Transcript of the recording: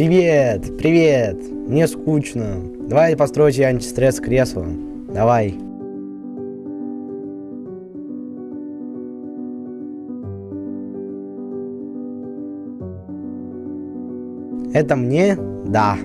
Привет, привет. Мне скучно. Давай постройте антистресс кресло. Давай. Это мне? Да.